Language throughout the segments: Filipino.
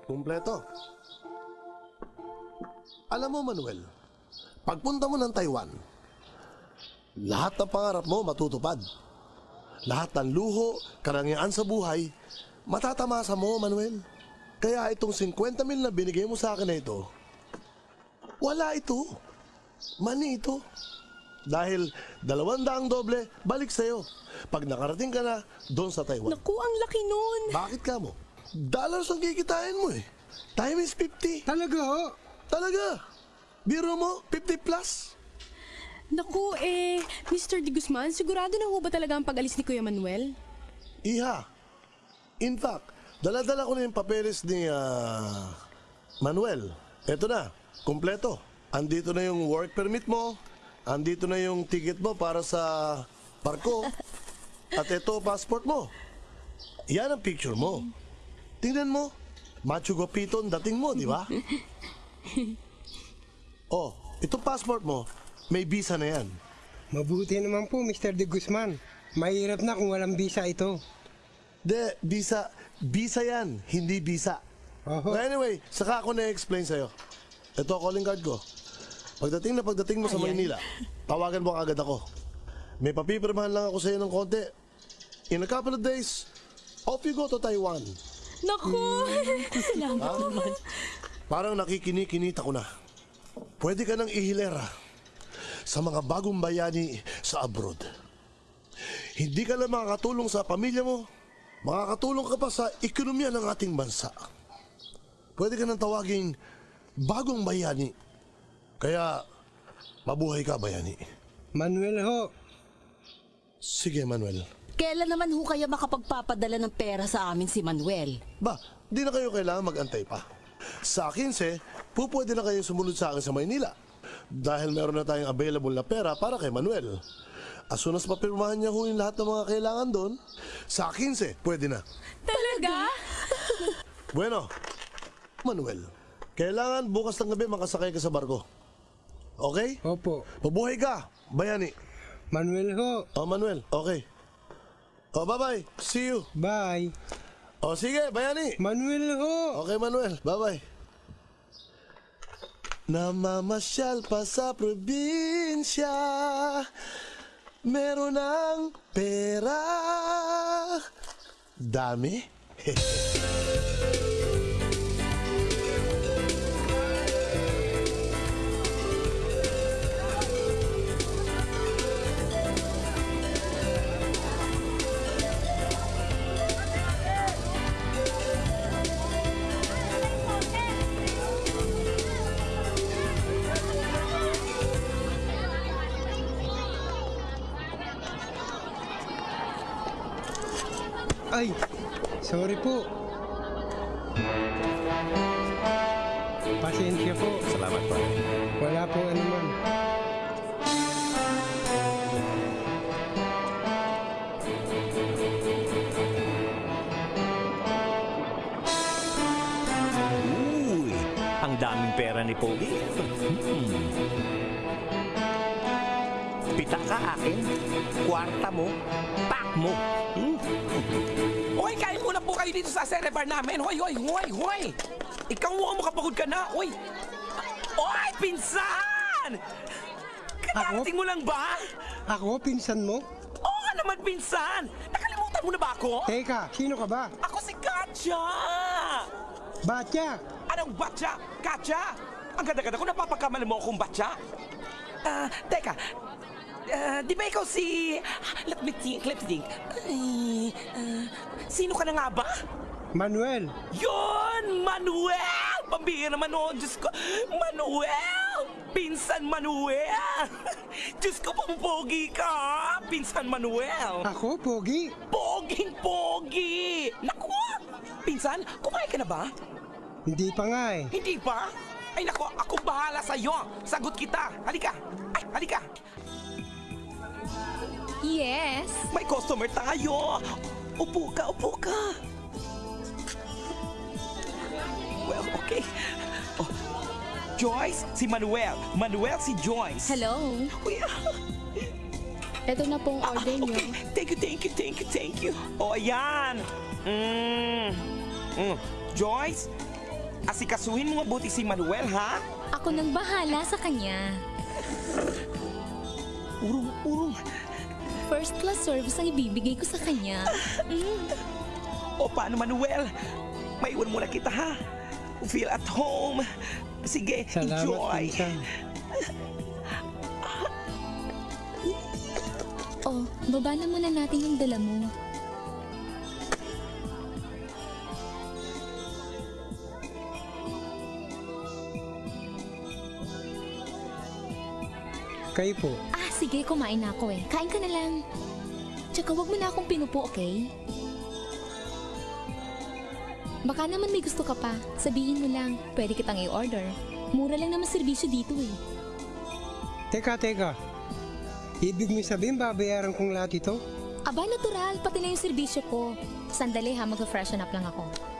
50. Kompleto ho yan. Kumpleto. Alam mo, Manuel, pagpunta mo ng Taiwan, lahat ng pangarap mo matutupad. Lahat ng luho, karangyaan sa buhay, matatamasa mo, Manuel. Kaya itong 50 mil na binigay mo sa akin na ito, wala ito. Mani ito. Dahil dalawang daang doble, balik sa'yo. Pag nakarating ka na, doon sa Taiwan. Naku, ang laki nun. Bakit ka mo? Dollars ang kikitain mo eh. Time is 50. Talaga ho? Talaga. Biro mo, 50 plus. Naku, eh, Mr. Di Guzman, sigurado na ho ba talaga ang pag-alis ni Kuya Manuel? Iha. In fact, daladala ko na yung papeles ni ah, Manuel. Eto na, kumpleto. Andito na yung work permit mo. Andito na yung ticket mo para sa barko. At ito, passport mo. Yan ang picture mo. Tingnan mo. Machu Gopito ang dating mo, di ba? Oh, ito passport mo. May visa na yan. Mabuti naman po, Mr. De Guzman. Mahirap na kung walang visa ito. De, visa, visa yan, hindi visa. Oho. Well, anyway, saka ako na-explain sa'yo. Ito, calling card ko. Pagdating na pagdating mo sa Ayan. Maynila, tawagan mo agad ako. May papipirmahan lang ako sa'yo ng konti. In a couple of days, off you go to Taiwan. Naku, salamat Ha? naman. Parang nakikinikinita ko na. Pwede ka nang ihilera sa mga bagong bayani sa abroad. Hindi ka lang makakatulong sa pamilya mo, makakatulong ka pa sa ekonomiya ng ating bansa. Pwede ka nang tawaging bagong bayani. Kaya, mabuhay ka bayani. Manuel ho, Sige, Manuel. Kailan naman ho kaya makapagpapadala ng pera sa amin si Manuel? Ba, di na kayo kailangan mag-antay pa. Sa 15, po pwede na kayong sumunod sa akin sa Maynila. Dahil meron na tayong available na pera para kay Manuel. As soon as mapirmahan niya ho yung lahat ng mga kailangan doon, sa 15, pwede na. Talaga? Bueno, Manuel, kailangan bukas ng gabi makasakay ka sa barko. Okay? opo. Mabuhay ka, bayani. Manuel ho, Oh, Manuel, okay. Oh, bye-bye. See you. bye. Oh, sige, bayani. Manuel ho, Okay, Manuel. Bye-bye. Namamasyal pa sa probinsya Meron ng pera Dami? sorry po. Pasensya po, Salamat po. wala po anuman. Uy, ang daming pera ni Pogi. Hmm. Pita ka akin, kwarta mo, pak mo. Dito sa Cerebar namin. Hoy, hoy, hoy, hoy! Ikaw mo makapagod ka na. Hoy! Hoy, pinsan! Kakarating mo lang ba? Ako, pinsan mo? Oo nga naman, pinsan! Nakalimutan mo na ba ako? Teka, sino ka ba? Ako si Katya! Batya! Anong batya? Katya? Ang ganda-ganda ko, napapagkamalan mo akong batya. Ah, teka. Ah, di ba ikaw si... Let me think, let me think. Ay, ah, sino ka na nga ba? Manuel! Yon! Manuel! Pambihira naman oh, Diyos ko. Manuel! Pinsan Manuel! Diyos ko, pampogi ka! Pinsan Manuel! Ako, Pogi? Poging pogi! Naku! Pinsan, kumain ka na ba? Hindi pa nga eh. Hindi pa? Ay naku, ako bahala sa'yo! Sagot kita! Halika! Ay, halika! Yes. May customer tayo! Upo ka, upo ka! Well, okay. Oh, Joyce, si Manuel. Manuel, si Joyce. Hello. Uy, Ito na pong ah, order niyo. okay. Thank you, thank you, thank you, thank you. O, ayan. Mm. Mm. Joyce, asikasuhin mo mabuti si Manuel, ha? Ako nang bahala sa kanya. Urong, urong. First class service ang ibibigay ko sa kanya. O paano, Manuel? Maiwan muna kita, ha? Feel at home. Sige, Salamat, enjoy. pinsan. Oh, baba na muna natin yung dala mo. Kayo po. Sige, kumain na ako eh. Kain ka na lang. Tsaka wag mo na akong pinupo, okay? Baka naman may gusto ka pa. Sabihin mo lang, pwede kitang i-order. Mura lang naman serbisyo dito eh. Teka, teka. Ibig mo sabihin babayaran kong lahat ito? Aba, natural. Pati na yung serbisyo ko. Sandali ha, mag-freshen up lang ako.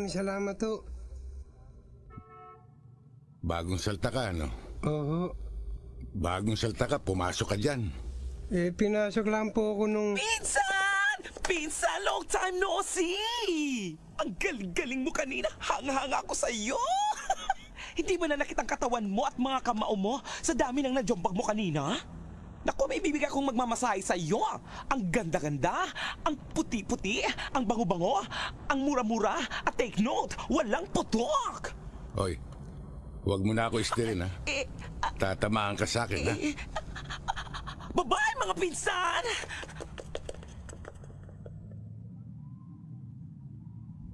Maraming salamat to. Bagong salta ka, no? Oo. Bagong salta ka, pumasok ka dyan. Eh, pinasok lang po ako nung... Pinsan! Pinsan, long time no see! Ang galing-galing mo kanina. Hanga-hanga ako sa iyo. Hindi ba na nakitang katawan mo at mga kamao mo sa dami ng najombag mo kanina? Naku, may bibigay akong magmamasahe sa iyo. Ang ganda-ganda, ang puti-puti, ang bango-bango, ang mura-mura, at take note, walang putok! Hoy, huwag mo na ako istirin, ha? Eh, Tatamaan ka sa akin, ha? babae mga pinsan!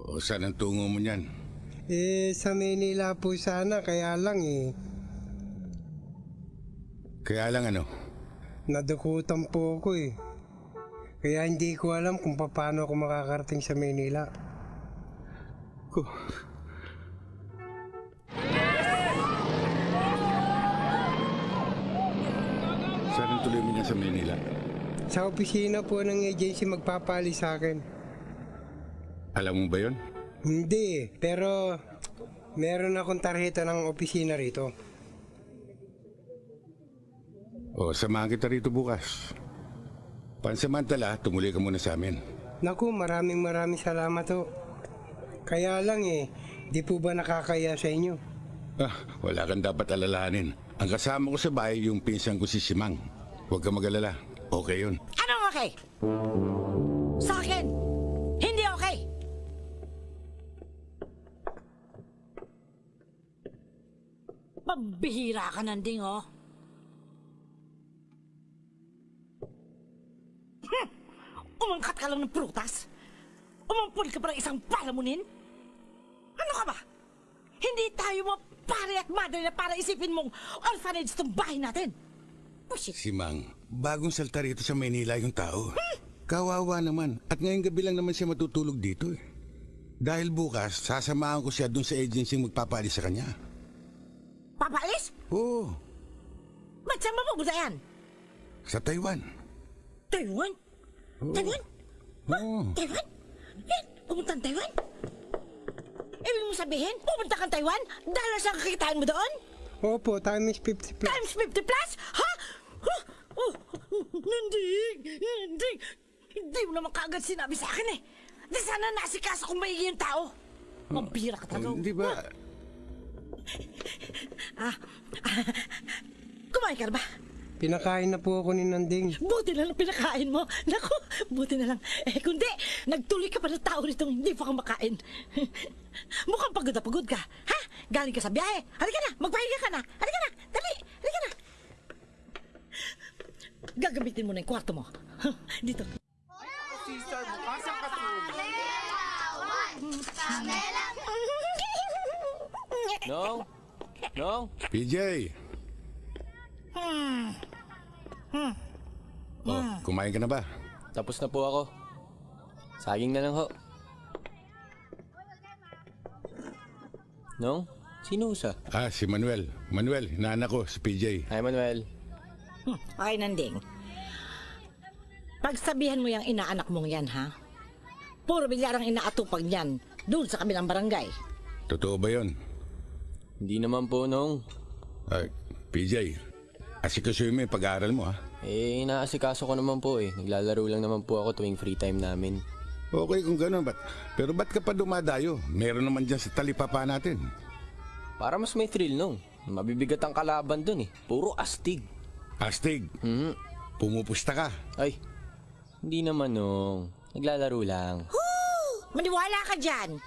O saan ang tungo mo niyan? Eh, sa Manila po sana, kaya lang eh. Kaya lang ano, Nadukutan po ako eh. Kaya hindi ko alam kung paano ako makakarating sa Manila. ko. Saan ang tuloy mo niya sa Manila? Sa opisina po ng agency magpapali sa akin. Alam mo ba yon? Hindi, pero meron akong tarjeta ng opisina rito. O, samahan kita rito bukas. Pansamantala, tumuloy ka muna sa amin. Naku, maraming maraming salamat ho. Kaya lang eh, di po ba nakakaya sa inyo? Ah, wala kang dapat alalahanin. Ang kasama ko sa bahay, yung pinsan ko si Simang. Huwag ka mag-alala. Okay yun. Anong okay? Sa akin, hindi okay! Pambihira ka nanding, oh. Hmm! Umangkat ka lang ng prutas? Umampun ka pa ng isang palamunin? Ano ka ba? Hindi tayo mga pare at madre na para isipin mong orphanage itong bahay natin. Bullshit. Simang, bagong salta rito sa Manila yung tao. Kawawa naman. At ngayong gabi lang naman siya matutulog dito eh. Dahil bukas, sasamahan ko siya dun sa agency magpapaalis sa kanya. Papalis? Oo, Ba't saan mapupunta yan? sa Taiwan. Taiwan? Taiwan? Oo. Taiwan? Eh, pumunta ang Taiwan? Ibig mo sabihin, pupunta kang Taiwan dahil sa kakitaan mo doon? Opo, times 50 plus. Times 50 plus? Ha? Huh? Oh, hindi, hindi. Hindi mo naman kaagad sinabi sa akin eh. Di sana nasikaso kung maigi yung tao. Mambira ka talaga. Hindi ba? Ah, kumain ka na ba? Pinakain na po ako ni Nanding. Buti na lang pinakain mo. Naku, buti na lang. Eh, kundi, nagtuloy ka pa ng tao rito hindi pa ka makain. Mukhang pagod na pagod ka. Ha? Galing ka sa biyahe. Halika na, magpahinga ka na. Halika na, dali, halika na. Gagamitin mo na yung kwarto mo. Dito. Nong? Nong? PJ! Oh, kumain ka na ba? Tapos na po ako. Saging na lang ho. Nong? Sino sa? Ah, si Manuel. Manuel, naanak ko, si PJ. Hi, Manuel. Ay, Nanding. Pagsabihan mo yung inaanak mong yan, ha? Puro bilyarang inaatupag niyan doon sa kabilang barangay. Totoo ba yon? Hindi naman po, Nong. Ay, PJ, asikasuhin mo yung pag-aaral mo, ha? Eh, inaasikaso ko naman po eh. Naglalaro lang naman po ako tuwing free time namin. Okay kung gano'n, ba't? Pero ba't ka pa dumadayo? Meron naman dyan sa talipapa natin. Para mas may thrill, Nong. Mabibigat ang kalaban dun eh. Puro astig. Astig, Mhm. pumupusta ka. Ay, hindi naman, Nong. Naglalaro lang. Maniwala ka dyan!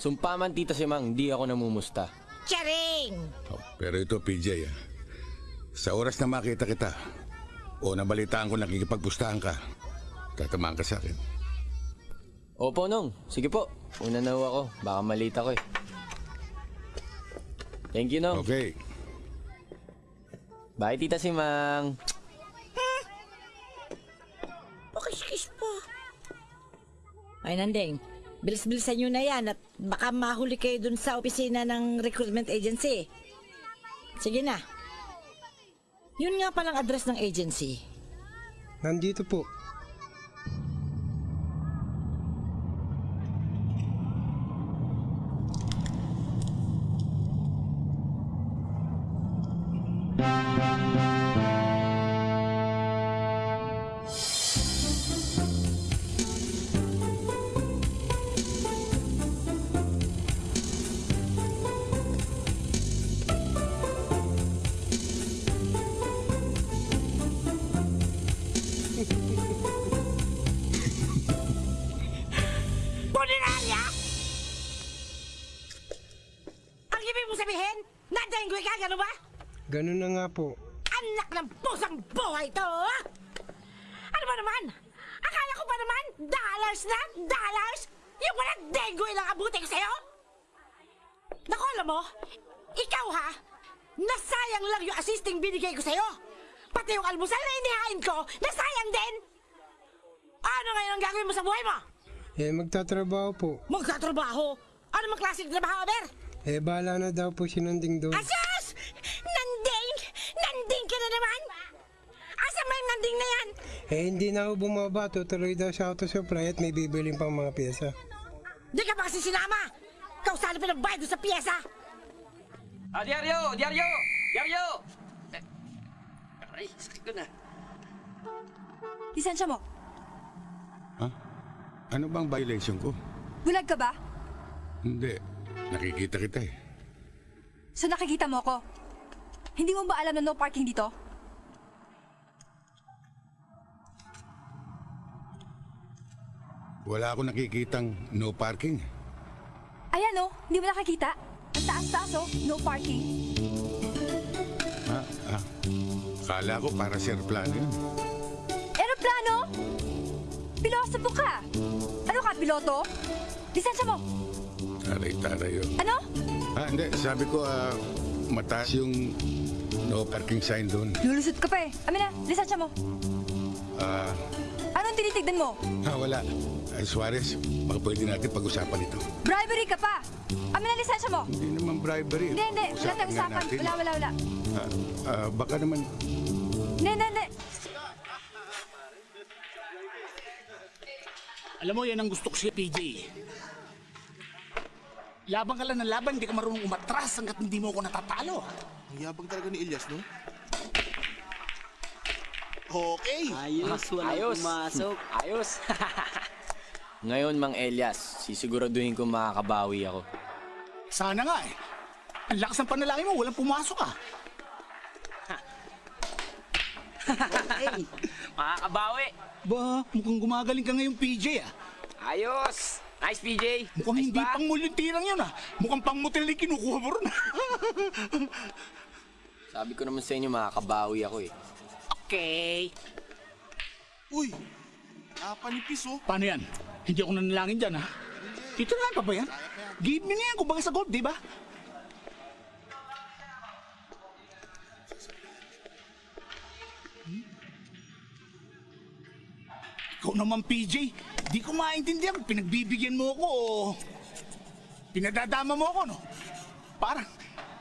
Sumpa man, Tita Simang, di ako namumusta. Charing! Oh, pero ito, PJ, ah. Sa oras na makita kita, o nabalitaan ko nakikipagpustahan ka, tatamaan ka sa akin. Opo, Nong. Sige po. Una na ho ako. Baka malita ko eh. Thank you, Nong. Okay. Bye, Tita Simang. Pakis-kis pa. Ay, Nandeng. Bilis-bilisan nyo na yan at baka mahuli kayo dun sa opisina ng recruitment agency. Sige na. Yun nga palang address ng agency. Nandito po. Almusal na inihain ko, nasayang din! Ano ngayon ang gagawin mo sa buhay mo? Eh, magtatrabaho po. Magtatrabaho? Ano mang klaseng trabaho, Ber? Eh, bahala na daw po si Nanding doon. Asas! Nanding! Nanding ka na naman! Asa may nanding na yan? Eh, hindi na ako bumaba. Tutuloy daw sa auto supply at may bibiling pang mga pyesa. Di ka ba kasi sinama? Ikaw sana pinagbayad doon sa pyesa! Ah, diaryo! Diaryo! Diaryo! Ay, sakit ko na. Lisensya mo. Ha? Ano bang violation ko? Bulag ka ba? Hindi. Nakikita kita eh. So nakikita mo ko. Hindi mo ba alam na no parking dito? Wala akong nakikitang no parking. Ayan oh, hindi mo nakikita? Ang taas-taas oh, no parking. Ah. Kala ko para sa aeroplano yun. Aeroplano? Pilosopo ka! Ano ka, piloto? Lisensya mo! Taray-taray yun. Ano? Ah, hindi. Sabi ko, ah, mataas yung no parking sign doon. Lulusot ka pa eh. Amin na, lisensya mo. Ah, Anong tinitignan mo? ah, wala. Ay, Suarez, baka pwede natin pag-usapan ito. Bribery ka pa! Amin na, lisensya mo! Hindi naman bribery. Hindi, hindi. Wala Usapan tayong nga usapan. natin. Wala, wala, wala. Ah, ah, baka naman, Alam mo, yan ang gusto ko si PJ. Labang ka lang ng laban, hindi ka marunong umatras hanggat hindi mo ako natatalo. Ang yabang talaga ni Elias, no? Okay. Ayos, walang pumasok. Ayos. Ngayon, Mang Elias, sisiguraduhin ko makakabawi ako. Sana nga eh. Ang lakas ng panalangin mo, walang pumasok ah. Okay. Makakabawi. Ba, mukhang gumagaling ka ngayon, PJ ah. Ayos. Nice, PJ. Mukhang Nice hindi ba? pang muluntirang yun ah. Mukhang pang motel na kinukuha mo ron ah. Sabi ko naman sa inyo, makakabawi ako eh. okay. Uy, napanipis oh. Paano yan? Hindi ako nanalangin dyan ha? Titirahan pa ba yan? Give me na yan, kumbaga sa gold, di ba? Ikaw naman, PJ. Di ko maintindihan kung pinagbibigyan mo ako o pinadadama mo ako, no? Parang,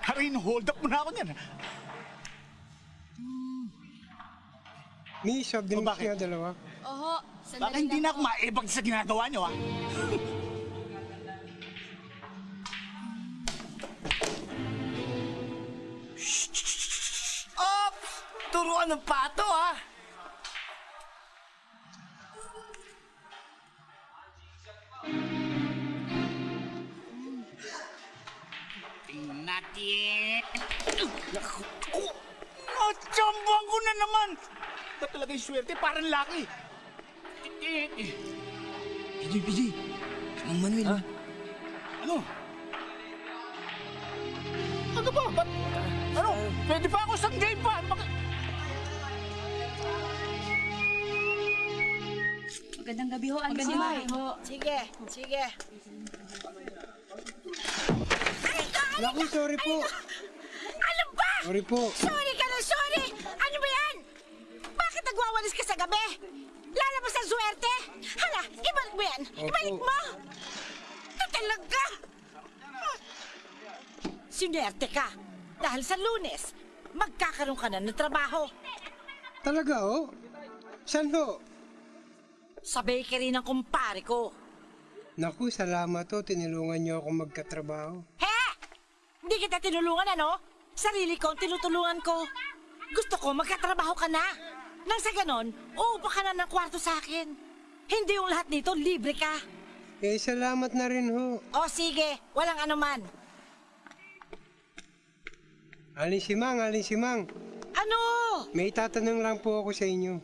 harin, hold up mo na ako niyan. May soft drinks bakit? nga dalawa. Oho, Baka hindi na ako maibag sa ginagawa niyo, ha? Op! Turuan ng pato, ha? Natin. Naku, oh, natsambuhan ko na naman. Ba talaga yung swerte, parang laki. PJ, PJ. Anong Manuel? Ano? Ano ba? Ba't? Ano? Pwede pa ako sa game pa. Ano ba? Magandang gabi ho, Magandang Alma. gabi ho. Sige, sige. Naku, sorry po. Ano ba? Sorry po. Sorry ka na, sorry! Ano ba yan? Bakit nagwawalis ka sa gabi? Lalabas ang swerte? Hala, ibalik mo yan! Ibalik Opo. mo! Ito talaga! Sinerte ka. Dahil sa lunes, magkakaroon ka na ng trabaho. Talaga, oh? Saan ho? Sa bakery ng kumpare ko. Naku, salamat ho. Tinulungan niyo ako magkatrabaho. He! Hindi kita tinulungan, ano? Sarili ko ang tinutulungan ko. Gusto ko magkatrabaho ka na. Nang sa ganon, uupa ka na ng kwarto sa akin. Hindi yung lahat dito, libre ka. Eh, salamat na rin ho. O sige, walang anuman. Alin si Mang, alin si Mang. Ano? May tatanong lang po ako sa inyo.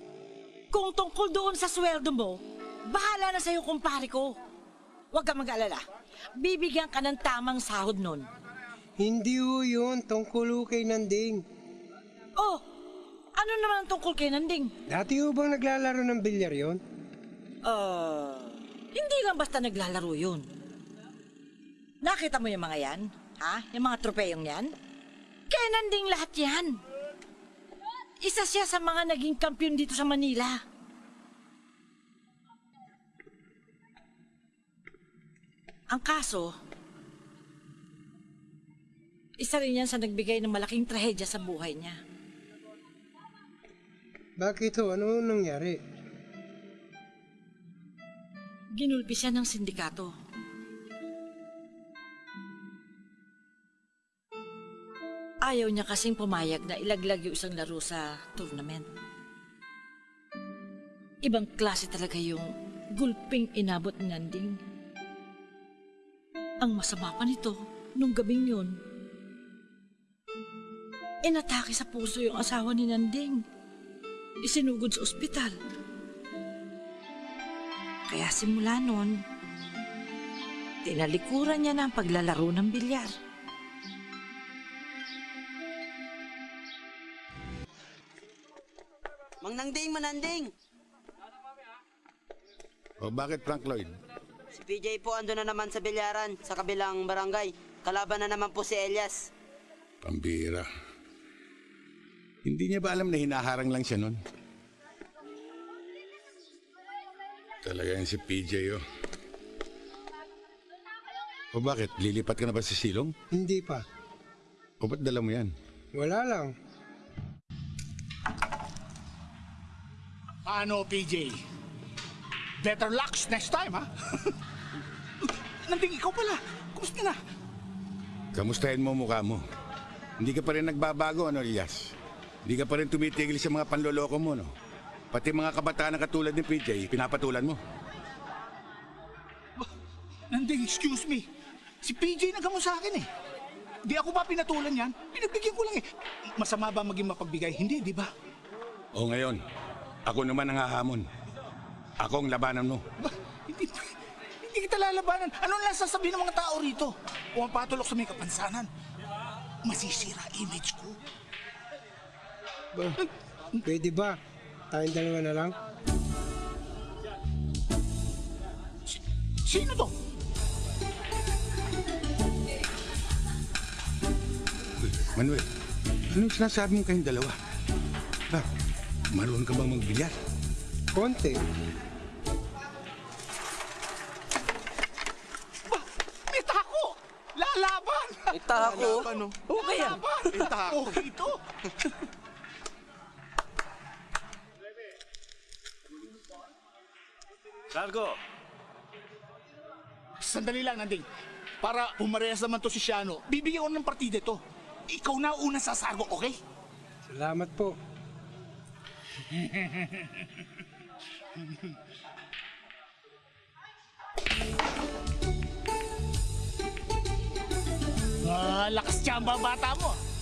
Kung tungkol doon sa sweldo mo, bahala na sa'yo kumpare ko. Huwag ka mag-alala. Bibigyan ka ng tamang sahod nun. Hindi ho yun, tungkol ho kay Nanding. Oh, ano naman ang tungkol kay Nanding? Dati ho bang naglalaro ng bilyar yon? Uh, hindi lang basta naglalaro yun. Nakita mo yung mga yan? Ha? Yung mga tropeyong yan? Kay Nanding lahat yan. Isa siya sa mga naging kampiyon dito sa Manila. Ang kaso, isa rin yan sa nagbigay ng malaking trahedya sa buhay niya. Bakit ho? Ano nangyari? Ginulpi siya ng sindikato. Ayaw niya kasing pumayag na ilaglag yung isang laro sa tournament. Ibang klase talaga yung gulping inabot ni Nanding. Ang masama pa nito, nung gabing yun, inatake sa puso yung asawa ni Nanding. Isinugod sa ospital. Kaya simula nun, tinalikuran niya na ang paglalaro ng bilyar. Mang Nanding, Mananding! O bakit Frank Lloyd? Si PJ po ando na naman sa bilyaran sa kabilang barangay. Kalaban na naman po si Elias. Pambira. Hindi niya ba alam na hinaharang lang siya nun? Talaga yan si PJ oh. O bakit? Lilipat ka na ba sa silong? Hindi pa. O ba't dala mo yan? Wala lang. Ano, PJ? Better luck next time, ha? Nanding ikaw pala. Kumusta na? Kamustahin mo mukha mo. Hindi ka pa rin nagbabago, ano, Elias? Hindi ka pa rin tumitigil sa mga panloloko mo, no? Pati mga kabataan na katulad ni PJ, pinapatulan mo. Nanding, excuse me. Si PJ nagamo sa akin eh. Di ako ba pinatulan yan? Pinagbigyan ko lang eh. Masama ba maging mapagbigay? Hindi, di ba? O ngayon, ako naman ang hahamon. Ako ang labanan mo. Hindi, hindi kita lalabanan. Ano lang sasabihin ng mga tao rito? Pumapatulok sa may kapansanan. Masisira image ko. Ba, pwede ba? Tayong dalawa na lang? Sino to? Manuel, anong sinasabi mo kayong dalawa? Ba, marunong ka bang magbilyar? Konti. May tako! Lalaban! May tako? Lalaban, no? Okay yan. Lalaban! May tako. Okay Largo! Sandali lang, Nanding. Para pumarehas naman to si Shiano, bibigyan ko ng partida to. Ikaw na una sa sargo, okay? Salamat po. Ah, lakas tsamba bata mo.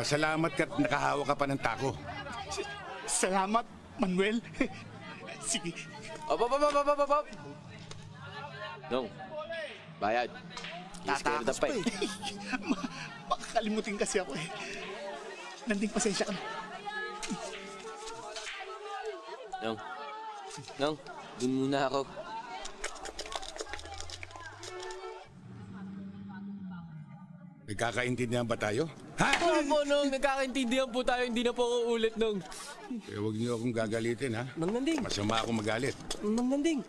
Pasalamat ka't nakahawa ka pa ng tako. Salamat, Manuel. Sige. Op, op, op, op, op, op, op. Nong, bayad. Tatakas pa eh. eh. Makakalimutin kasi ako eh. Nanding pasensya ka na. Nong, Nong, dun muna ako. Nagkakaintindihan ba tayo? Opo, Nong, nagkakaintindihan po tayo. Hindi na po ako ulit, Nong. Eh, huwag niyo akong gagalitin, ha? Mang Nanding, Masama ako magalit. Mang Nanding,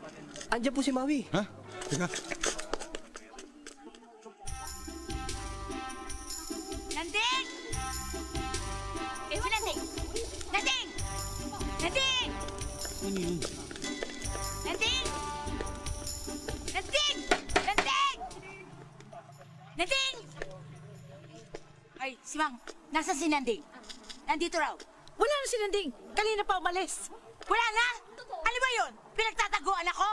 andyan po si Maui. Ha? Teka, Nanding? Nandito raw. Wala na si Nanding. Kanina pa umalis. Wala na? Ano ba yun? Pinagtataguan ako?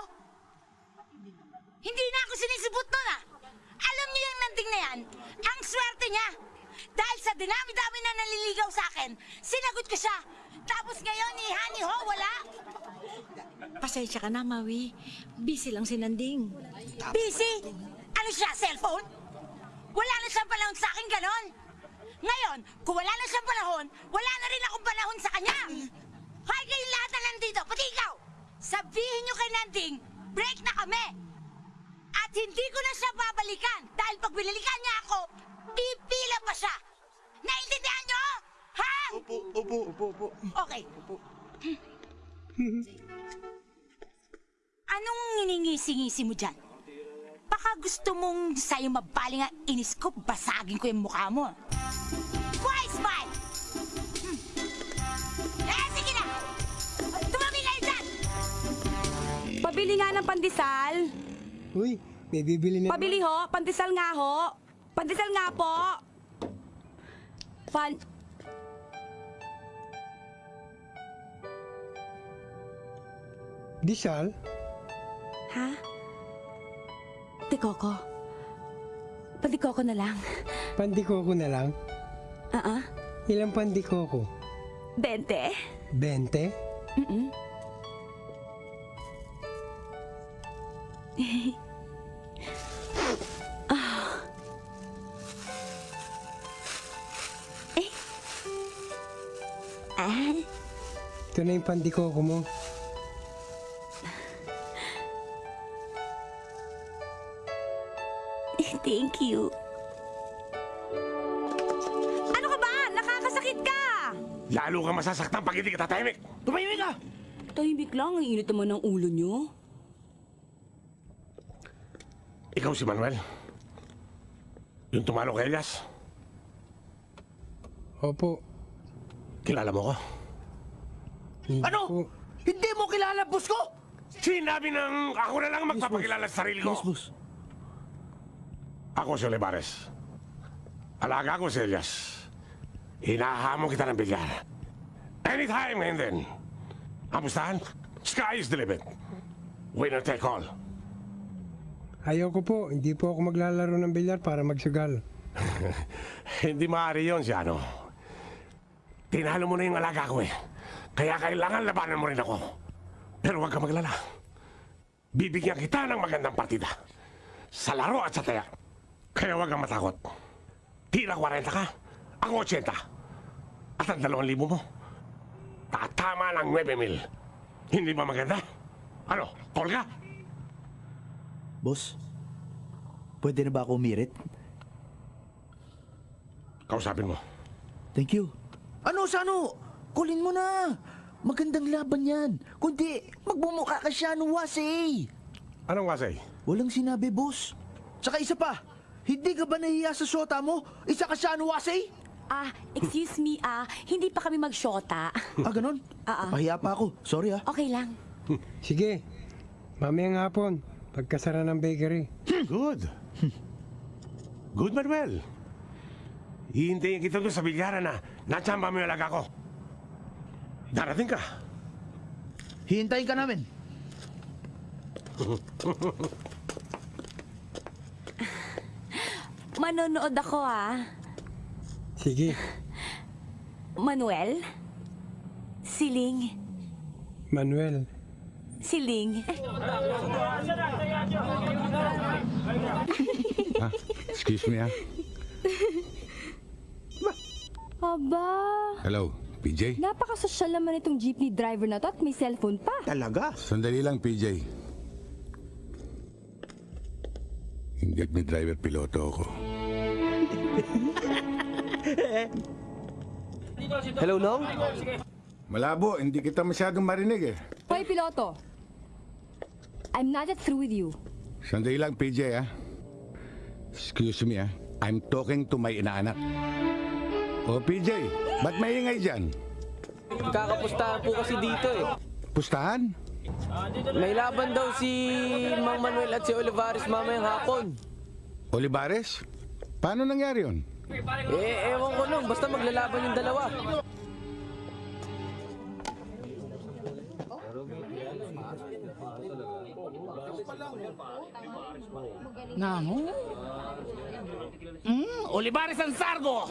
Hindi na ako sinisibot nun ah. Alam niyo yung nanding na yan, ang swerte niya. Dahil sa dinami-dami na naliligaw sa akin, sinagot ko siya. Tapos ngayon, ni Honey Ho, wala. Pasensya ka na, Maui. Busy lang si Nanding. Busy? Ano siya, cellphone? Wala na siyang panahon sa akin, ganon. Ngayon, kung wala na siyang panahon, wala na rin akong panahon sa kanya. Hoy, kayong lahat na nandito, pati ikaw! Sabihin niyo kay Nanding, break na kami! At hindi ko na siya babalikan dahil pag binalikan niya ako, pipila pa siya. Naintindihan niyo? Ha? Opo, opo, opo, opo. Okay. Anong nginingisi-ngisi mo dyan? Baka gusto mong sa'yo mabaling ang inis ko, basagin ko yung mukha mo. Why smile? Hmm. Eh, sige na! Tumabi kayo dyan! Pabili nga ng pandesal. Uy, may bibili na... Pabili ho, pandesal nga ho. Pandesal nga po. Pan... Disal? Ha? Tikoko. Pandikoko na lang. Pandikoko na lang? Ah, ah. Ilang pandikoko? Bente? 20? Mm-mm. ah. Eh. Ah. Ito na yung pandikoko mo. Thank you. Ano ka ba? Nakakasakit ka! Lalo ka masasaktan pag hindi ka tatahimik. Tumahimik ka! Tahimik lang. Ang init naman ng ulo nyo. Ikaw si Manuel. Yung tumalo kay Elias. Opo. Kilala mo ko? Ano? Hindi mo kilala, boss ko? Sinabi ng ako na lang magpapakilala sa sarili ko. Yes, boss. Ako si Olivares. Alaga ko si Elias. Hinahamon kita ng bilyar. Anytime ngayon din. Kamustahan? Sky is the limit. Winner take all. Ayoko po, hindi po ako maglalaro ng bilyar para magsugal. Hindi maaari yun si ano. Tinalo mo na yung alaga ko eh. Kaya kailangan labanan mo rin ako. Pero huwag ka maglala. Bibigyan kita ng magandang partida. Sa laro at sa taya. Kaya huwag kang matakot. Tira 40 ka, ako 80. At ang 2,000 mo, tatama ng 9 mil. Hindi ba maganda? Ano, call ka? Boss, pwede na ba ako umirit? Kausapin mo. Thank you. Ano sa ano? Kulin mo na. Magandang laban yan. Kundi, magbumuka ka siya ng wasi. Anong wasay? Walang sinabi, boss. Tsaka isa pa, hindi ka ba nahiya sa shota mo? Isa ka siya ng wasi? Ah, excuse me, ah, hindi pa kami magshota. Ah, ganun? Ah, ah. Pahiya pa ako. Sorry ah. Okay lang. Sige, mamayang hapon, pagkasara ng bakery. Good. Good, Manuel. Hihintayin kita doon sa bilyaran na natsamba mo yung alaga ko. Darating ka. Hihintayin ka namin. Manonood ako, ah. Sige, Manuel? Siling? Manuel. Siling? Ha? Excuse me ah. Aba, Hello, PJ? napakasosyal naman itong jeepney driver na to at may cellphone pa. Talaga? Sandali lang, PJ. Hindi at may driver piloto ako. Hello, Nong? Malabo, hindi kita masyadong marinig eh. Hoy, piloto. I'm not yet through with you. Sandali lang, PJ ah. Excuse me ah. I'm talking to my inaanak. O PJ, ba't maingay dyan? Kakapustahan po kasi dito eh. Pustahan? May laban daw si Mang Manuel at si Olivares mamayang hapon. Olivares? Paano nangyari yun? Eh, ewan ko nung, basta maglalaban yung dalawa. Namo? Mm, Olivares ang Sargo!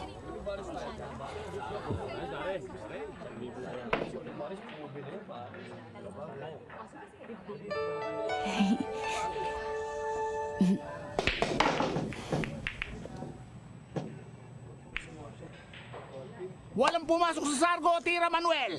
Walang pumasok sa Sargo, Tira Manuel!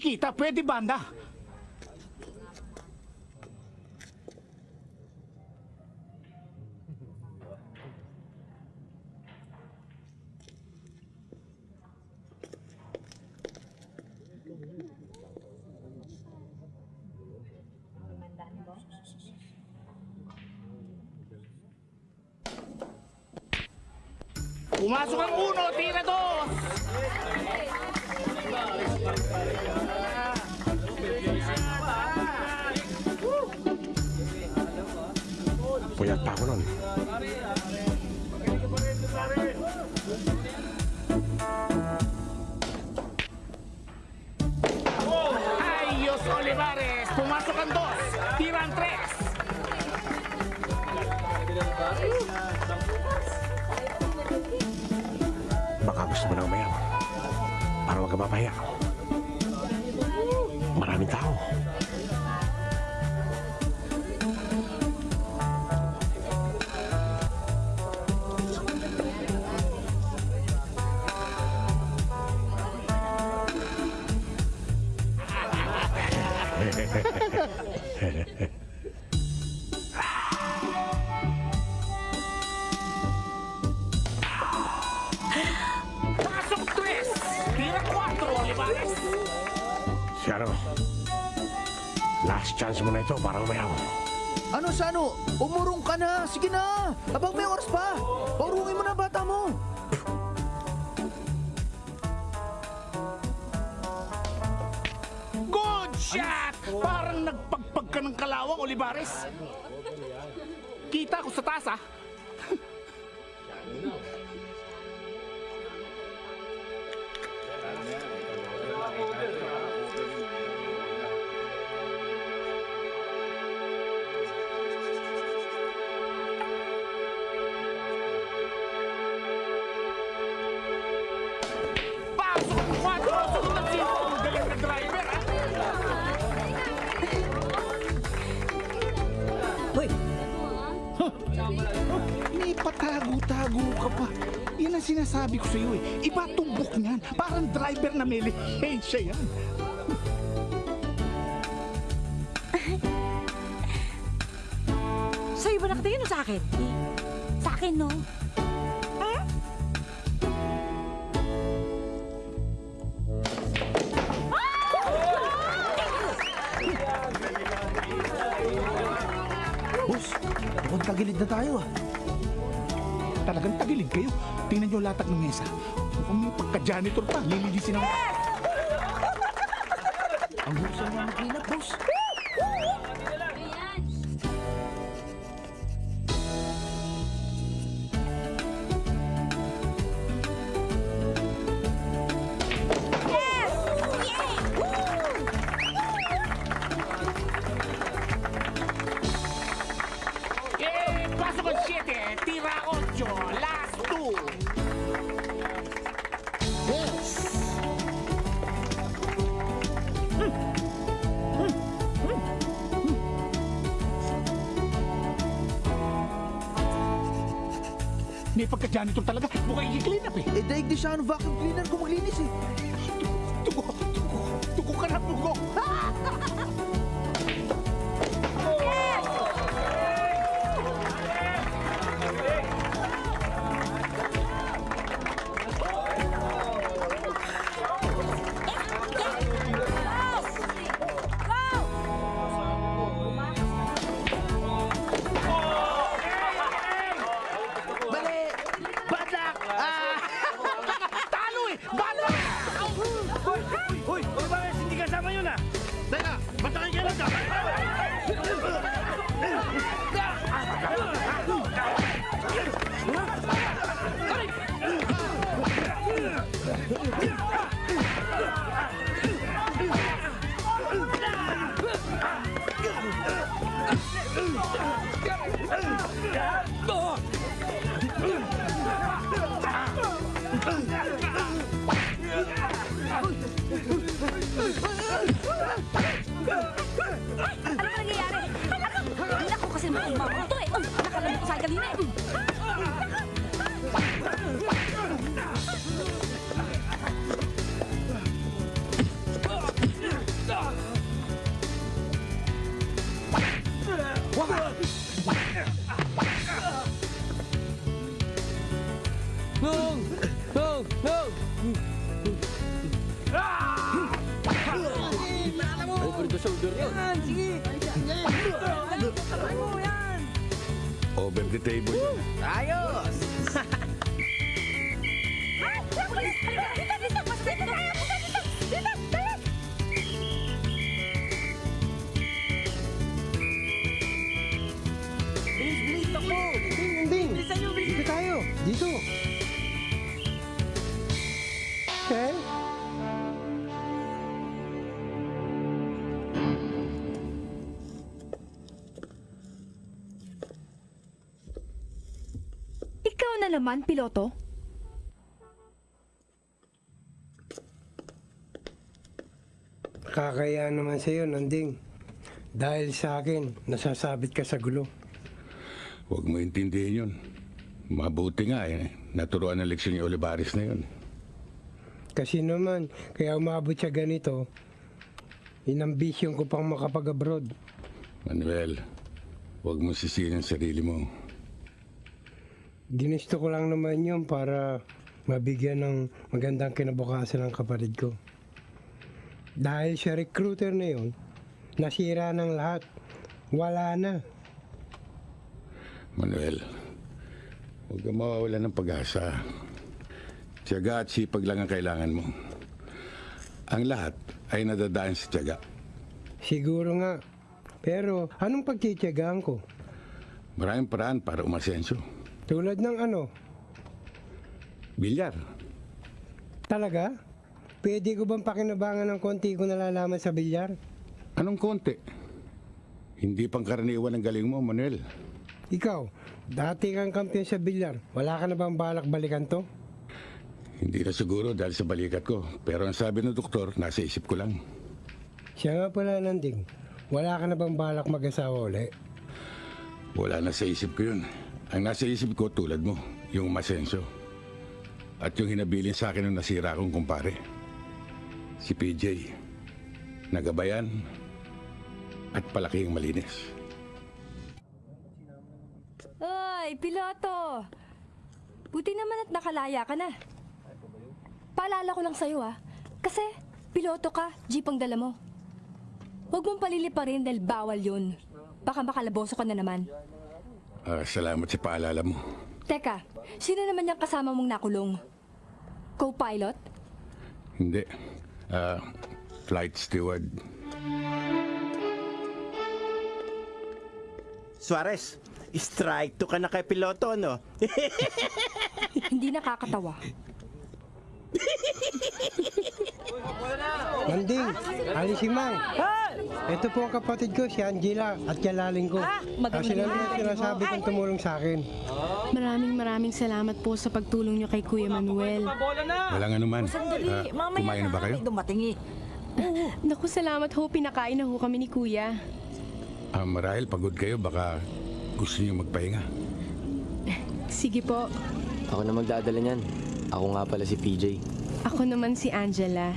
kita pwede banda. Pumasok ang uno, tira to! Pablón. siya yan. Sa'yo ba nakatingin o sa akin? Sa akin, no? Ha? Boss, mukhang tagilid na tayo ah. Talagang tagilid kayo. Tingnan nyo latag ng mesa. Mukhang may pagka-janitor pa. Lililisin ako. Yes! Ang huso naman mag-clean up, boss. Sean, welcome Over the table yun. Ayos! Naman, piloto? Kakaya naman sa'yo, Nanding. Dahil sa akin, nasasabit ka sa gulo. Huwag mo intindihin yun. Mabuti nga eh. Naturuan ng leksyon ni Olivares na yun. Kasi naman, kaya umabot siya ganito, inambisyon ko pang makapag-abroad. Manuel, huwag mo sisihin ang sarili mo. Ginusto ko lang naman yun para mabigyan ng magandang kinabukasan ng kapatid ko. Dahil sa recruiter na yun, nasira ng lahat. Wala na. Manuel, huwag kang mawawala ng pag-asa. Tiyaga at sipag lang ang kailangan mo. Ang lahat ay nadadaan sa tiyaga. Siguro nga. Pero anong pagtitiyagaan ko? Maraming paraan para umasenso. Tulad ng ano? Bilyar. Talaga? Pwede ko bang pakinabangan ng konti ko nalalaman sa bilyar? Anong konti? Hindi pang karaniwan ang galing mo, Manuel. Ikaw, dati kang kampiyon sa bilyar. Wala ka na bang balak balikan to? Hindi na siguro dahil sa balikat ko. Pero ang sabi ng doktor, nasa isip ko lang. Siya nga pala nanding. Wala ka na bang balak mag-asawa uli? Wala na sa isip ko yun. Ang nasa isip ko tulad mo, yung masenso. At yung hinabilin sa akin ng nasira kong kumpare. Si PJ. Nagabayan. At palaking malinis. Ay, piloto! Buti naman at nakalaya ka na. Paalala ko lang sa'yo ah. Kasi, piloto ka, jeep ang dala mo. Huwag mong paliliparin dahil bawal yun. Baka makalaboso ka na naman. Ah, salamat sa paalala mo. Teka, sino naman yung kasama mong nakulong? Co-pilot? Hindi. Ah, flight steward. Suarez, strike to ka na kay piloto, no? Hindi nakakatawa. Nanding, Ali si Mang. Ito po ang kapatid ko, si Angela, at kalaling ko. Ah, lang yung gabi. sinasabi kong tumulong sa akin. Maraming maraming salamat po sa pagtulong niyo kay Kuya Manuel. Walang anuman. Sandali, Ah, mamaya kumain na ba kayo? Dumating eh. Naku, salamat ho. Pinakain na ho kami ni Kuya. Ah, marahil pagod kayo, baka gusto niyo magpahinga. Sige po. Ako na magdadala niyan. Ako nga pala si PJ. Ako naman si Angela.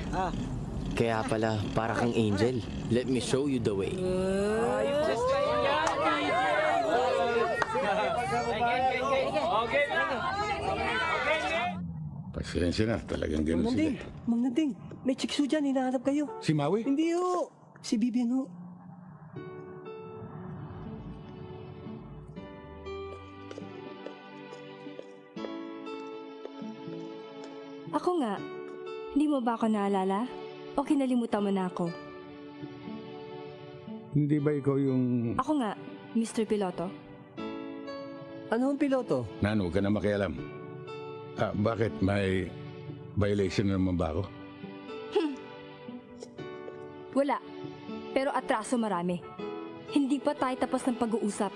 Kaya pala, para kang angel. Let me show you the way. Pasensya na, talagang ganun sila. Mang Nanding, may chikso dyan, hinahanap kayo. Si Maui? Hindi ho, si Vivian ho. Ako nga, hindi mo ba ako naalala? O kinalimutan mo na ako? Hindi ba ikaw yung... Ako nga, Mr. Piloto. Ano ang piloto? Nan, huwag ka na makialam. Ah, bakit? May violation na naman ba ako? Wala. Pero atraso marami. Hindi pa tayo tapos ng pag-uusap.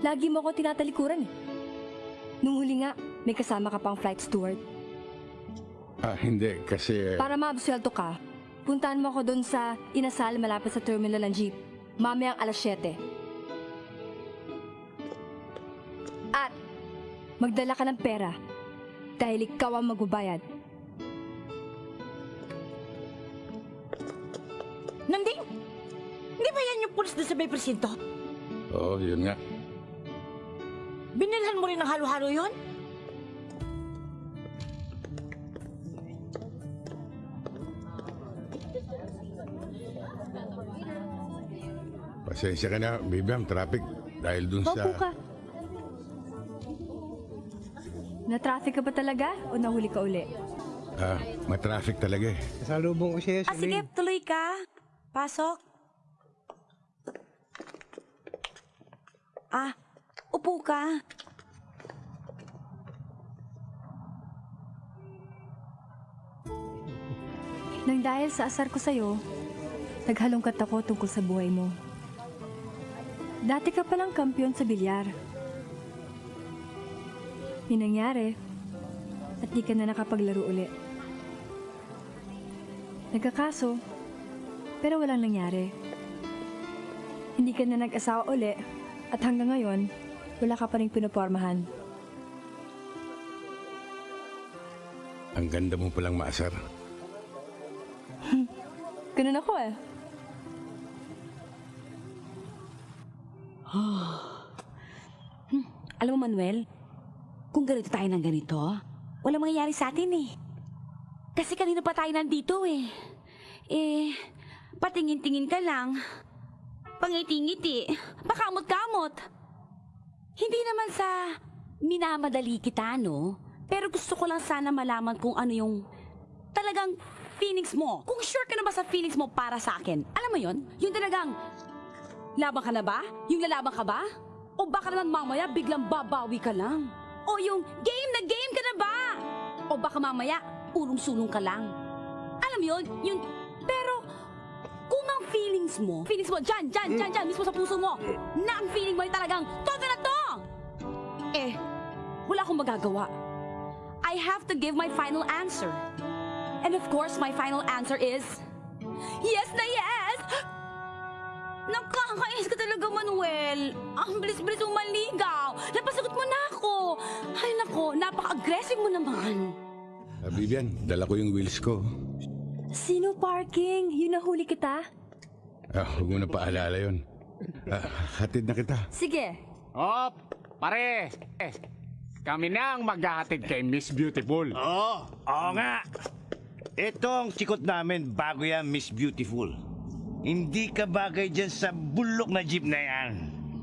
Lagi mo ako tinatalikuran eh. Nung huli nga, may kasama ka pang flight steward. Ah, hindi. Kasi... Para maabsuelto ka, puntahan mo ako doon sa inasal malapit sa terminal ng jeep. Mamayang alas 7. At magdala ka ng pera dahil ikaw ang magbabayad. Nanding! Hindi ba yan yung pulis doon sa may presinto? Oo, yun nga. Binilhan mo rin ng halo-halo yon? Pasensya ka na, Bibiam, traffic. Dahil dun sa... Maupo ka. Na-traffic ka ba talaga o nahuli ka uli? Ah, matraffic talaga eh. Kasalubong ko siya, Ah, sige, tuloy ka. Pasok. Ah, upo ka. Nang dahil sa asar ko sa'yo, naghalongkat ako tungkol sa buhay mo. Dati ka palang kampiyon sa bilyar. May nangyari at di ka na nakapaglaro uli. Nagkakaso, pero walang nangyari. Hindi ka na nag-asawa uli at hanggang ngayon, wala ka pa rin pinopormahan. Ang ganda mo palang maasar. Ganun ako eh. Hmm, Alam mo, Manuel, kung ganito tayo ng ganito, wala mangyayari sa atin eh. Kasi kanina pa tayo nandito eh. Eh, patingin-tingin ka lang. Pangiti-ngiti. Pakamot-kamot. Hindi naman sa minamadali kita, no? Pero gusto ko lang sana malaman kung ano yung talagang feelings mo. Kung sure ka na ba sa feelings mo para sa akin. Alam mo yon? Yung talagang Laban ka na ba? Yung lalaban ka ba? O baka naman mamaya biglang babawi ka lang? O yung game na game ka na ba? O baka mamaya urong-sulong ka lang? Alam yun? Yung... Pero... Kung ang feelings mo, feelings mo dyan, dyan, dyan, dyan, mismo sa puso mo, na ang feeling mo ay talagang, todo na to! Eh, wala akong magagawa. I have to give my final answer. And of course, my final answer is... Yes na yes! Nakakainis ka talaga, Manuel. Ang bilis-bilis mo maligaw. Napasagot mo na ako. Ay, nako, napaka-aggressive mo naman. Ah, Bibian, dala ko yung wheels ko. Sino parking? Yun nahuli kita? Ah, huwag mo na paalala yun. Ah, hatid na kita. Sige. Op, pare. Kami na ang maghahatid kay Miss Beautiful. Oo, oo nga. Ito ang chikot namin bago yan, Miss Beautiful. Hindi ka bagay dyan sa bulok na jeep na yan.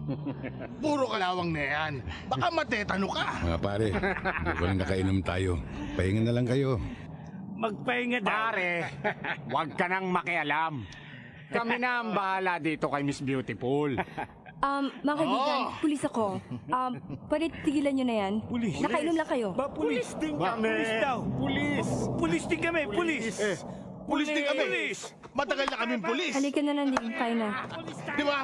Puro kalawang na yan. Baka matetano ka. Mga pare, mukhang nakainom tayo. Pahinga na lang kayo. Magpahinga daw. Pare, huwag ka nang makialam. Kami na ang bahala dito kay Miss Beautiful. Um, mga kaibigan, pulis ako. Um, pwede tigilan nyo na yan? Pulis. Nakainom lang kayo. Ba, pulis din Ba, kami. pulis daw. Pulis. Pulis din kami, pulis. Eh, pulis din kami. Matagal na kaming pulis. Halika na nandito, kayo na. Di ba?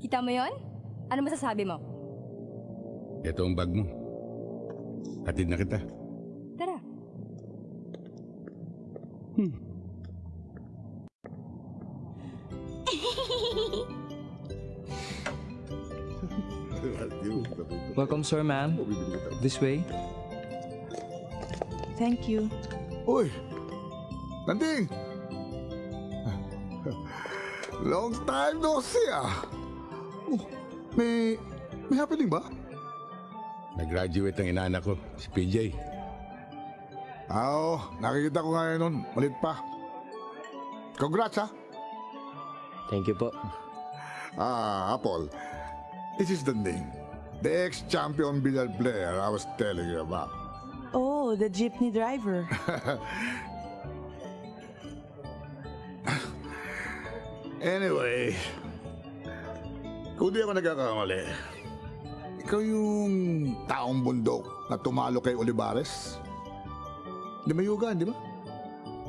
Kita mo yon? Ano masasabi mo? Ito ang bag mo. Hatid na kita. Tara. Welcome, sir, ma'am. This way. Thank you. Uy! Nanding! Long time no see ah! Oh, may... may happening ba? Nag-graduate ang inaanak ko, si PJ. Ah, Oo, nakikita ko ngayon nun. Malit pa. Congrats ah! Thank you po. Ah, Apple. This is the name. The ex-champion billiard player I was telling you about. Oh, the jeepney driver. Anyway, kung di ako nagkakamali, ikaw yung taong bundok na tumalo kay Olivares? Di mayugan, di ba?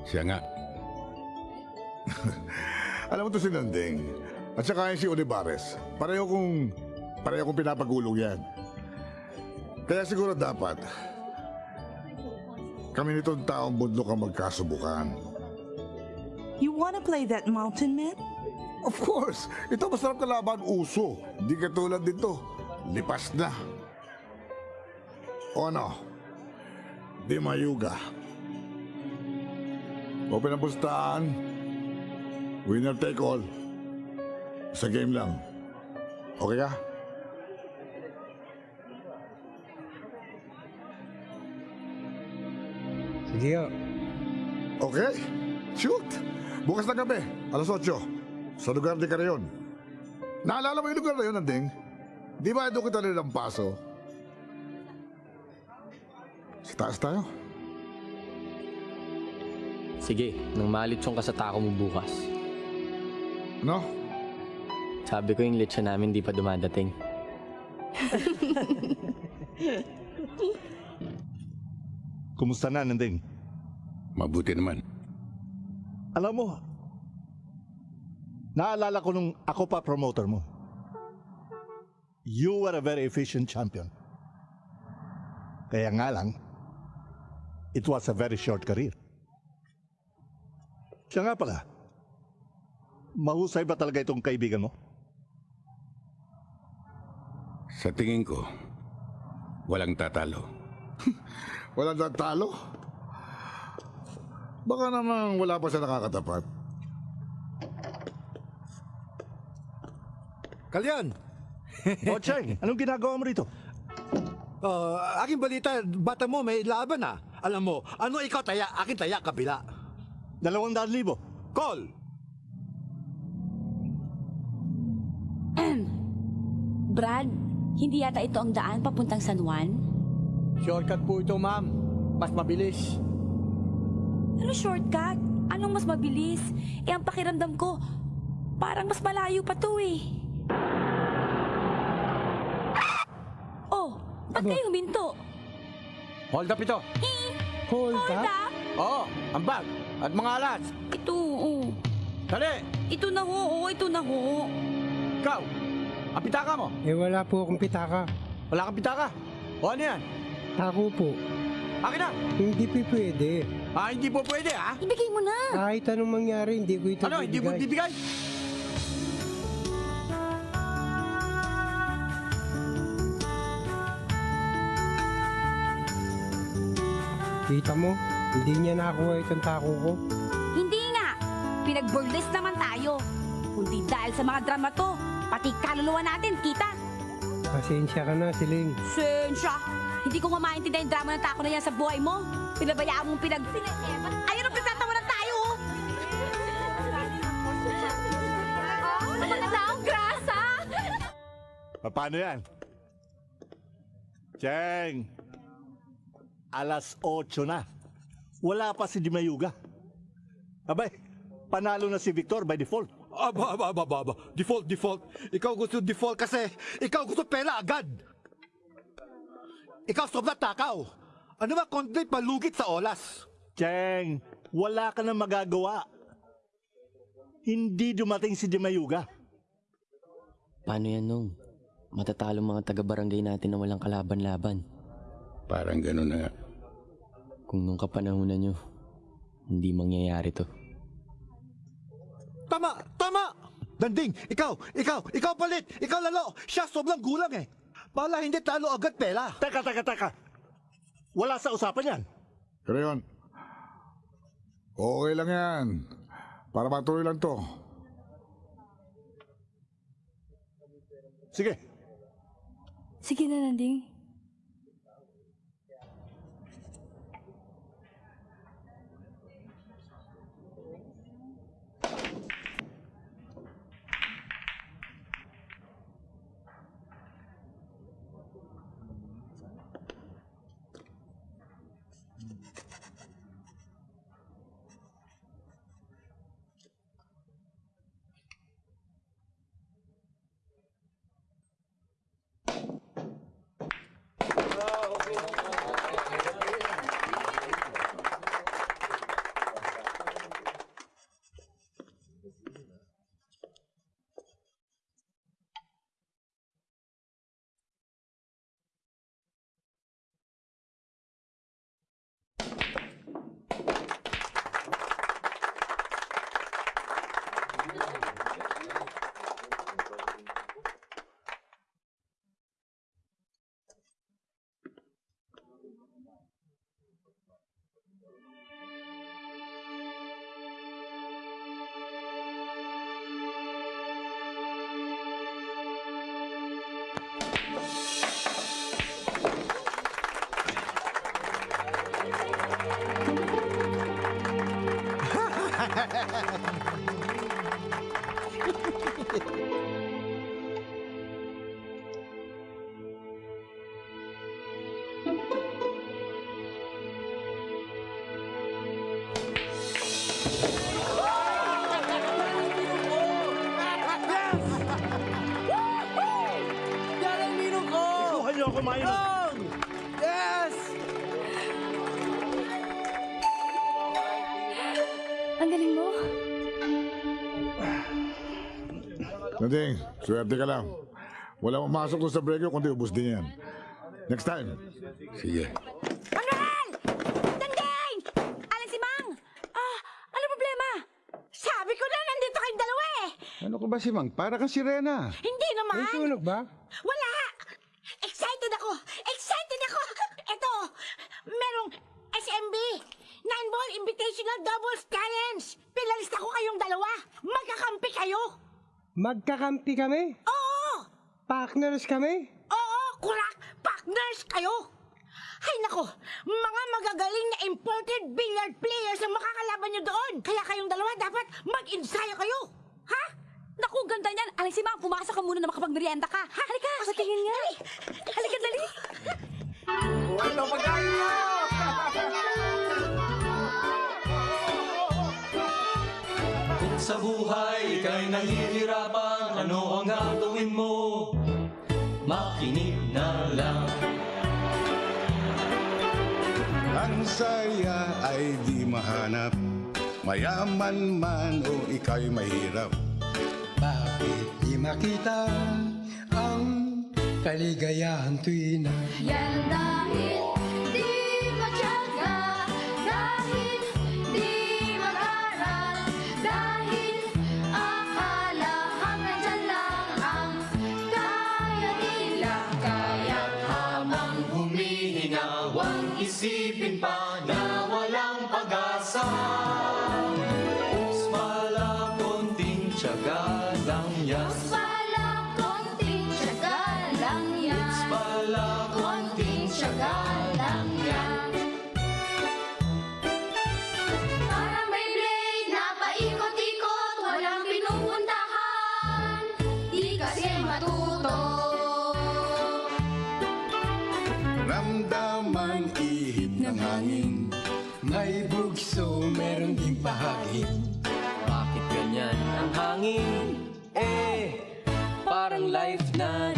Siya nga. Alam mo to si Nanding. At saka yung si Olivares. Pareho kong, pareho kong pinapagulong yan. Kaya siguro dapat, kami nitong taong bundok ang magkasubukan. You wanna play that mountain man? Of course! Ito masarap kalaban uso. Di katulad dito. Lipas na. O ano? Di mayuga. Open ang pustahan. Winner take all. Sa game lang. Okay ka? Sige nga. Okay. Shoot! Bukas na gabi, alas 8. Sa lugar de Carayon. Naalala mo yung lugar na yun, Anding? Di ba doon kita nilang paso? Sa taas tayo. Sige, nang malitsong ka sa tako mo bukas. No? Sabi ko yung lechon namin di pa dumadating. Kumusta na, Nanding? Mabuti naman. Alam mo, naalala ko nung ako pa promoter mo. You were a very efficient champion. Kaya nga lang, it was a very short career. Siya nga pala, mahusay ba talaga itong kaibigan mo? Sa tingin ko, walang tatalo. Walang tatalo? Baka naman wala pa siya nakakatapat. Kalyan! Bocheng, anong ginagawa mo rito? Uh, aking balita, bata mo may laban na. Alam mo, ano ikaw taya, akin taya, kabila. Dalawang daan libo. Call! Brad, hindi yata ito ang daan papuntang San Juan? Shortcut po ito, ma'am. Mas mabilis. Ano shortcut? Anong mas mabilis? Eh, ang pakiramdam ko, parang mas malayo pa to eh. Oh, ba't kayo huminto? Hold up ito. Hold, Hold up? Oo, ang bag at mga alas. Ito, oo. Dali! Ito na ho, oo, ito na ho. Ikaw, ang pitaka mo. Eh wala po akong pitaka. Wala kang pitaka. O ano yan? Ako po. Akin na! Hindi po pwede. Ah, hindi po pwede ha? Ibigay mo na. Kahit anong mangyari, hindi ko ito Ano, hindi mo bibigay. bibigay? Kita mo, hindi niya nakuha itong tako ko. Hindi nga. Pinag-burlesque naman tayo. Kundi dahil sa mga drama to, pati kaluluwa natin, kita. Pasensya ka na, Siling. Sensya! Hindi ko nga maintindihan yung drama ng tako na yan sa buhay mo. Pinabayaan mong pinag... Ayun ang pinagtatawanan tayo! oh! Ang grasa? Paano yan? Cheng! Alas 8 na. Wala pa si Dimayuga. Abay, panalo na si Victor by default. Aba, aba, aba, aba, aba. Default, default. Ikaw gusto default kasi ikaw gusto pera agad. Ikaw sobrang takaw. Ano ba content palugit sa olas? Cheng, wala ka na magagawa. Hindi dumating si Dimayuga. Paano yan nung? Matatalo mga taga-barangay natin na walang kalaban-laban. Parang ganun na nga. Kung nung kapanahonan nyo, hindi mangyayari to. Tama! Tama! Danding, ikaw, ikaw, ikaw palit, ikaw lalo. Siya sobrang gulang eh. Pala hindi talo agad pera. Teka, teka, teka. Wala sa usapan yan. Pero yun, okay lang yan. Para matuloy lang to. Sige. Sige na, Nanding. Nanding, swerte ka lang. Wala mamasok doon sa break kundi ubus din yan. Next time. Sige. Manuel! Dandeng! Alan si Mang! Ah, ano problema? Sabi ko na, nandito kayong dalawa eh! Ano ko ba si Mang? Para kang sirena. Hindi naman! May sunog ba? Wala! Excited ako! Excited ako! Ito, merong SMB, Nine Ball Invitational Doubles Challenge! Pinalista ko kayong dalawa! Magkakampi kayo! Magkakampi kami? Oo! Partners kami? Oo! Kurak! Partners kayo! Hay nako, mga magagaling na imported billiard players ang makakalaban nyo doon. Kaya kayong dalawa dapat mag-ensayo kayo. Ha? Naku, ganda niyan. Alan si Mang, pumasok ka muna na makapagmerienda ka. Halika, patingin nga. Halika, dali. Ano pagkain niyo? sa buhay ika'y nahihirapan, ano ang gagawin mo? Makinig na lang. Ang saya ay di mahanap Mayaman man o ika'y mahirap Bakit di makita ang kaligayahan tuwi na Yan dahil pahagin Bakit ganyan ang hangin? Eh, parang life na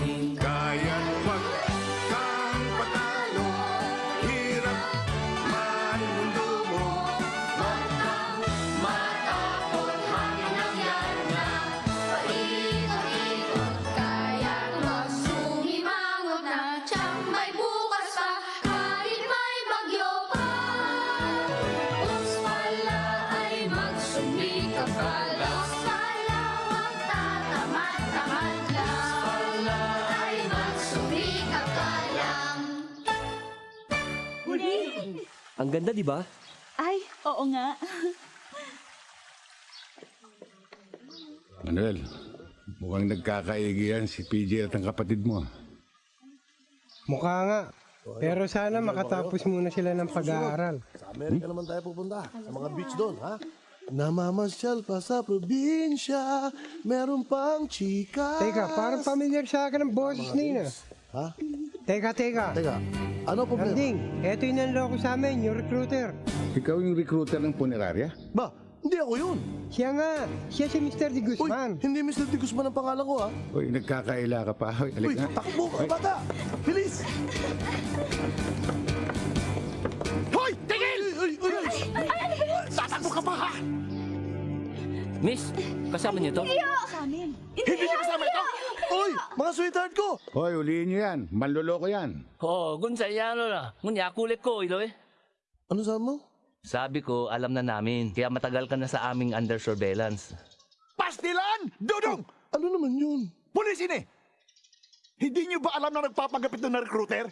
Ang ganda, di ba? Ay, oo nga. Manuel, mukhang nagkakaigihan si PJ at ang kapatid mo. Mukha nga. Pero sana makatapos muna sila ng pag-aaral. Sa Amerika naman tayo pupunta. Sa mga beach doon, ha? Namamasyal pa sa probinsya, meron pang chika. Teka, parang familiar sa akin ang boses ah. Ha? Teka, teka. Teka, ano problema? Nanding, eto yung nanloko sa amin, yung recruiter. Ikaw yung recruiter ng punerarya? Ba, hindi ako yun. Siya nga, siya si Mr. De Guzman. Hindi Mr. De Guzman ang pangalan ko, ha? Uy, nagkakaila ka pa. Uy, Uy, takbo ka, bata! Bilis! Hoy! Tigil! Uy, uy, uy! Tatakbo ka pa ha! Miss, kasama niyo to? Sa amin. Hindi niyo kasama ito! Uy, mga sweetheart ko! Hoy, ulihin nyo yan. Manloloko yan. Oo, gun sa iyano na. Ngunya, kulit ko, ilo eh. Ano sabi mo? Sabi ko, alam na namin. Kaya matagal ka na sa aming under surveillance. Pastilan! Dudong! Ano naman yun? Pulis ini! Hindi niyo ba alam na nagpapagapit na recruiter?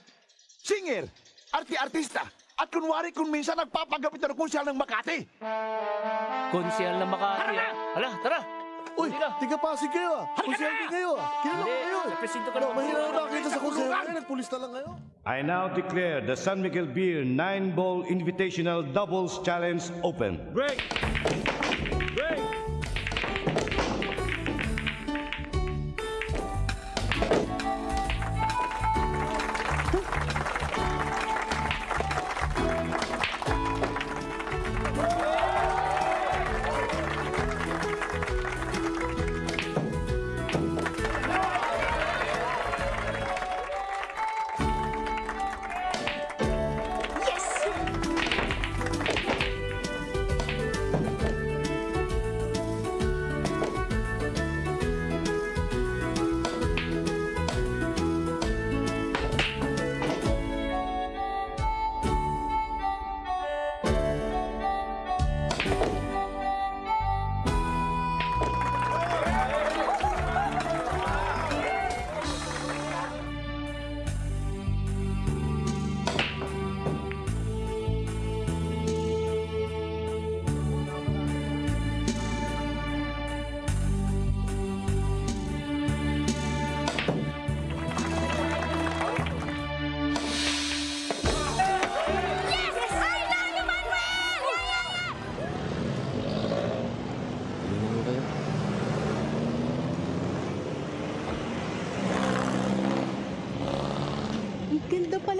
Singer, arti-artista, at kunwari kung minsan nagpapagapit na konsyal ng Makati. Konsyal na Makati. ah. Hala, tara! Uy, tiga Pasig kayo ah. Konsyente kayo ah. Kilala ko kayo eh. sa presinto ka No, naman. mahirap na nakita sa konsyente. Nagpulis na lang kayo. I now declare the San Miguel Beer 9 Ball Invitational Doubles Challenge open. Break!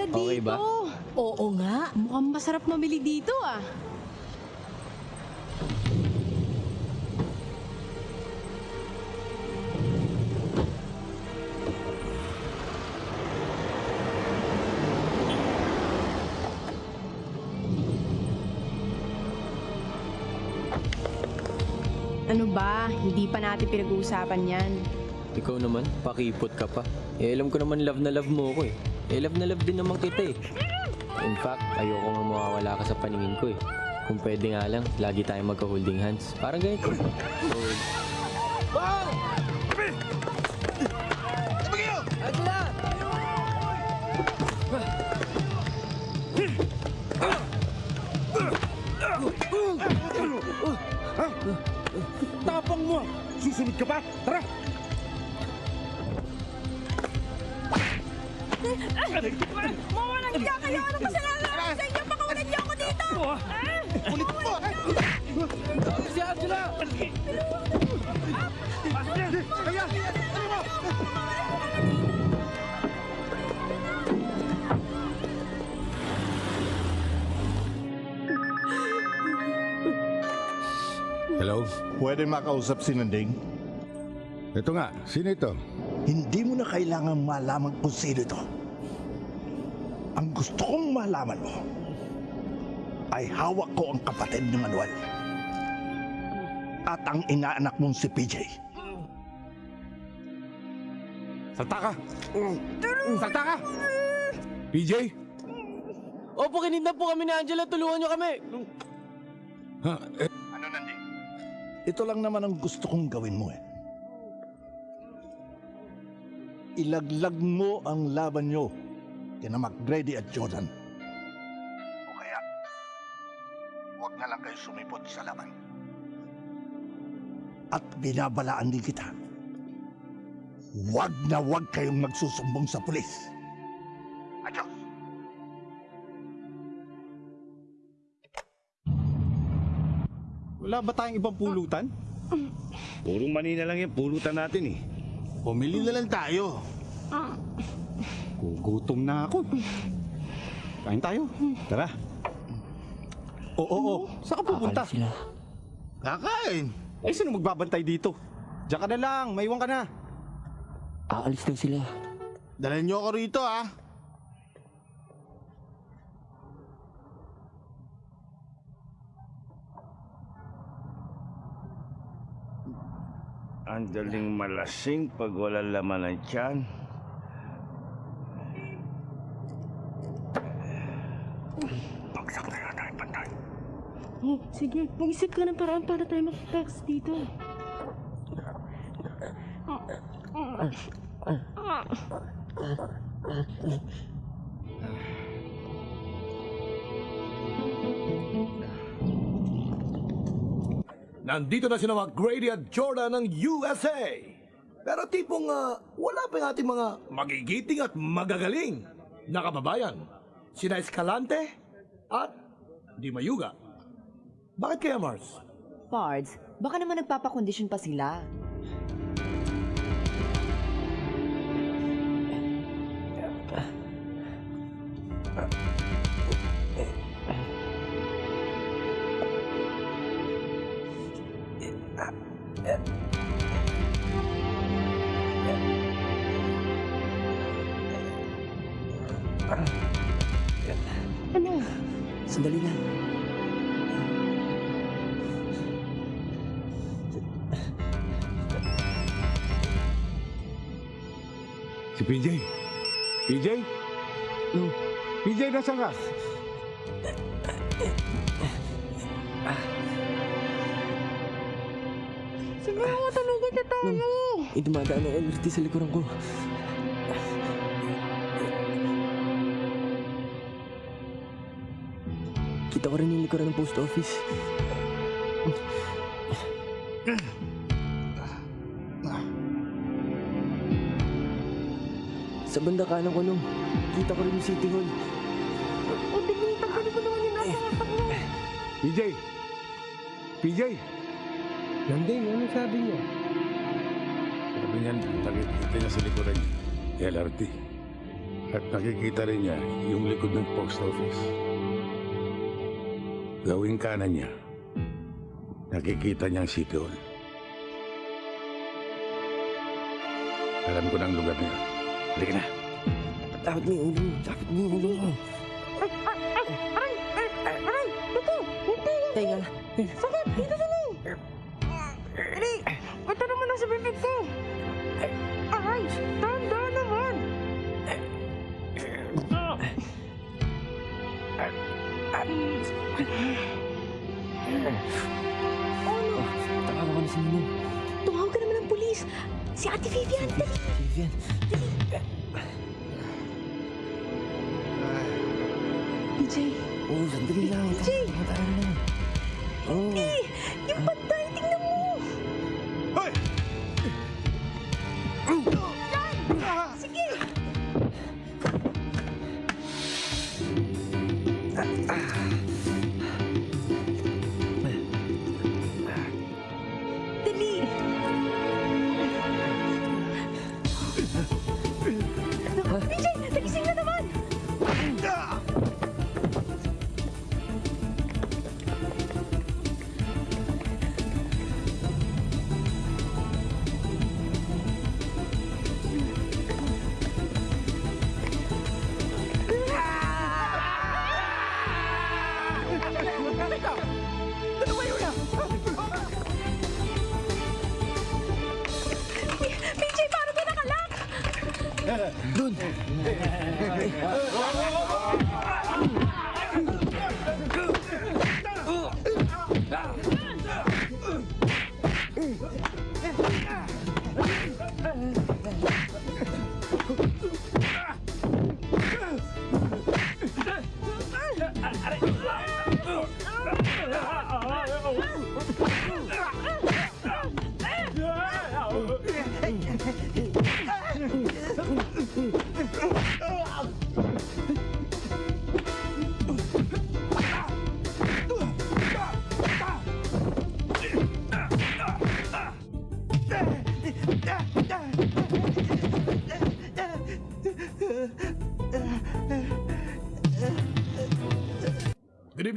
Dito. Okay ba? Oo nga. Mukhang masarap mamili dito ah. Ano ba? Hindi pa natin pinag-uusapan yan. Ikaw naman, pakipot ka pa. Eh, alam ko naman love na love mo ko eh. Eh, love na love din naman kita eh. In fact, ayoko nga mawawala ka sa paningin ko eh. Kung pwede nga lang, lagi tayong magka-holding hands. Parang ganito. Hold. Tapang mo! Susunod ka pa? Pwede makausap si Nanding? Ito nga, sino ito? Hindi mo na kailangan malaman kung sino ito. Ang gusto kong malaman mo ay hawak ko ang kapatid ni Manuel. At ang inaanak mong si PJ. Salta ka! Salta ka! PJ? Opo, kinidnap po kami ni Angela. Tulungan niyo kami. Ha? Ito lang naman ang gusto kong gawin mo eh. Ilaglag mo ang laban nyo kina McGrady at Jordan. O kaya, huwag na lang kayo sumipot sa laban. At binabalaan din kita. Huwag na huwag kayong magsusumbong sa pulis. Wala ba tayong ibang pulutan? Puro manina lang yung pulutan natin eh. Pumili na lang tayo. Gugutom na ako. Kain tayo. Tara. Oo, oo. Saan ka pupunta? Kakain. Eh, sino magbabantay dito? Diyan ka na lang. Maiwan ka na. Aalis daw sila. Dalhin niyo ako rito ah. Ang daling malasing pag wala laman ng tiyan. Bagsak na yata yung pantay. Oh, sige, mag-isip ka ng paraan para tayo makitakas dito. Nandito na sila mga Grady at Jordan ng USA. Pero tipong ah, wala pa yung ating mga magigiting at magagaling na kababayan. Sina Escalante at Di Mayuga. Bakit kaya, Mars? Pards, baka naman nagpapakondisyon pa sila. Ano? Sandali lang. Si PJ? PJ? PJ, nasa ka? Matulugan na tayo. Eh, dumadaan ang LRT sa likuran ko. Kita ko rin yung likuran ng post office. Sa banda kanan ko nung, kita ko rin yung City Hall. O, tingin, tanggalin ko naman yung nasa mo. PJ? PJ? Nanding, ano sabi niya? Sabi niyan, takit kita niya sa likuran. LRT. At nakikita rin niya yung likod ng post office. Gawing kanan niya, nakikita niya ang City Hall. Alam ko na ang lugar niya. Halika na. Dapat mo yung ulo mo. Dapat mo yung ulo mo. Ay, ay, ay, aray, ay, ay, aray, ito, hindi. Teka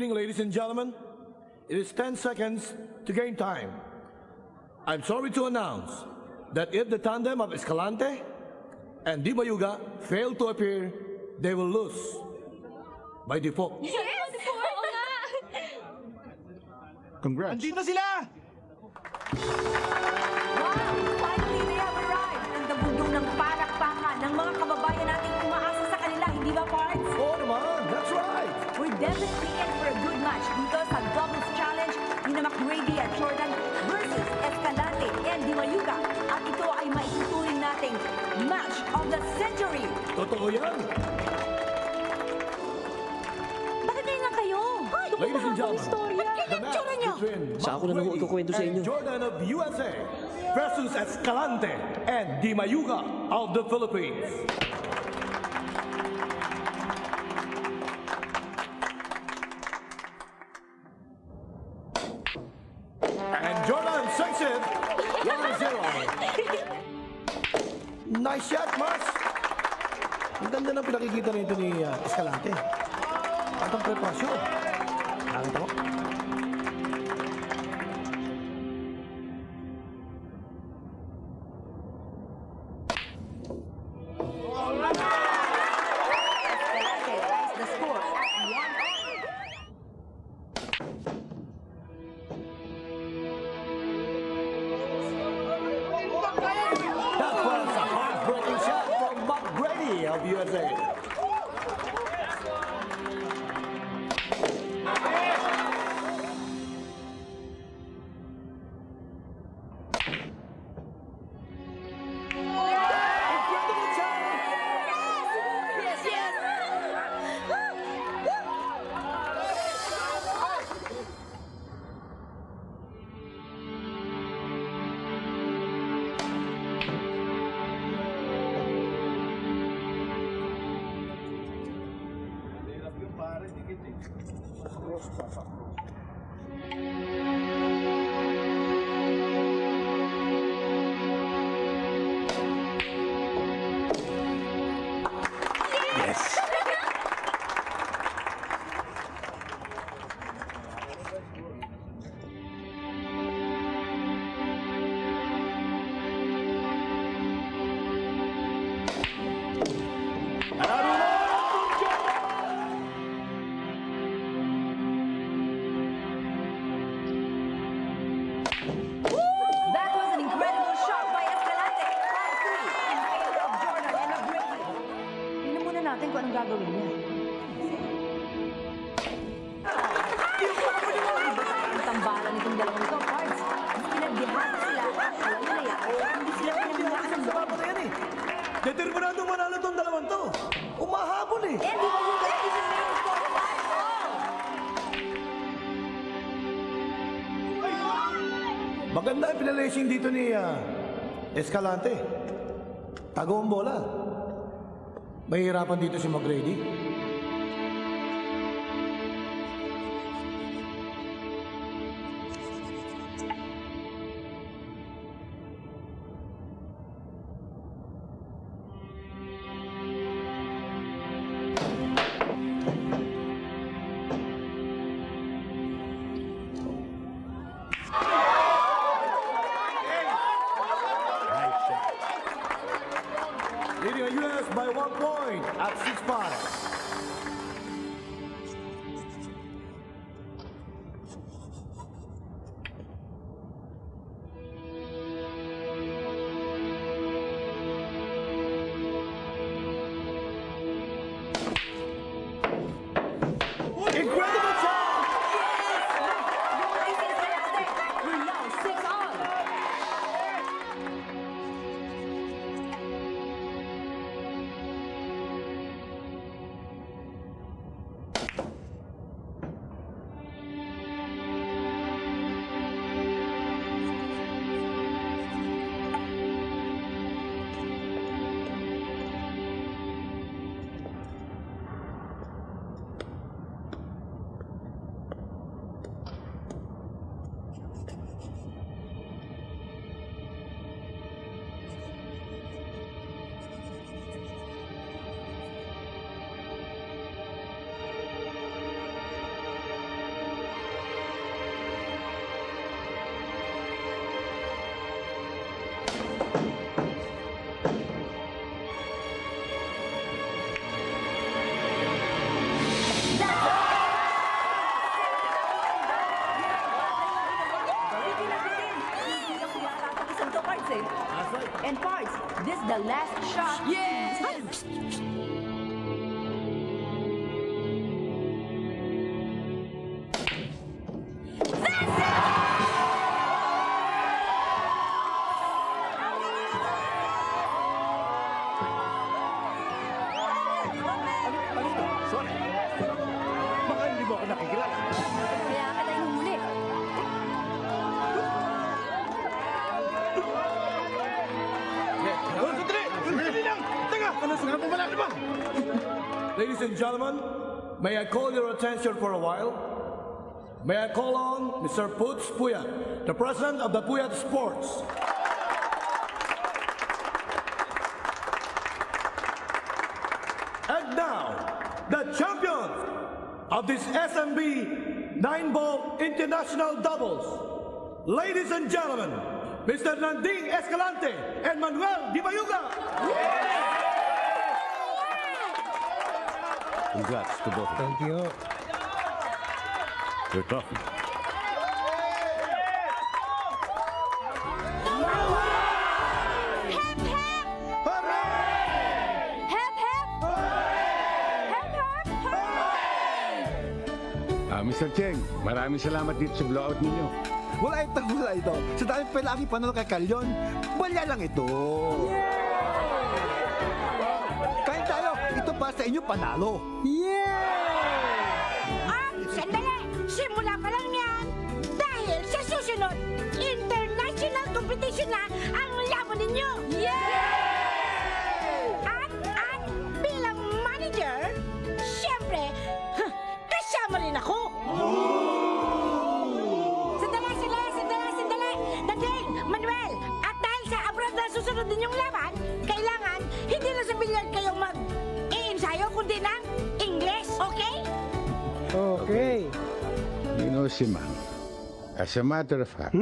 evening, ladies and gentlemen. It is 10 seconds to game time. I'm sorry to announce that if the tandem of Escalante and Di Bayuga fail to appear, they will lose by default. Yes! Oo oh, nga! Congrats. Andito sila! Wow! Finally, they have arrived! Ang dabugdong ng palakpakan ng mga kababayan na McGrady at Jordan versus Escalante and Di Mayuga. At ito ay maituturing nating match of the century. Totoo yan! Bakit ngayon lang kayo? Ladies and gentlemen, Istorya. the match between Sa ako na Mark naman ikukwento sa inyo. and Jordan of USA versus Escalante and Di Mayuga of the Philippines. Ang pinakikita nito ni uh, Escalante. At ang preparasyon. Determinadong manalo tong dalawang to. Umahabol eh. Na yung score? Maganda ang pinalacing dito ni ah, Escalante. Tago ang bola. Mahihirapan dito si McGrady. May I call your attention for a while? May I call on Mr. Putz Puyat, the president of the Puyat Sports. And now, the champion of this SMB 9-ball international doubles. Ladies and gentlemen, Mr. Nanding Escalante and Manuel Di Bayuga. Congrats to both of Thank you. You're tough. Hep, hep! Hep, hep! Ah, Mr. Cheng, maraming salamat dito sa blowout ninyo. Wala ito, wala ito. Sa dami pa lagi panalo kay Kalyon, balya lang ito. Kain sa inyo panalo. Ah, sandali! Simula pa lang yan! Dahil sa susunod, international competition na ang laban ninyo! At, at bilang manager, siyempre, huh, kasama rin ako! Sandali, sandali, sandali, sandali! Nadine, Manuel, at dahil sa abroad na susunod ninyong laban, kailangan hindi na sa billiard kayong mag-i-ensayo, kundi ng English, okay? Okay. You know, si Mang, as a matter of fact,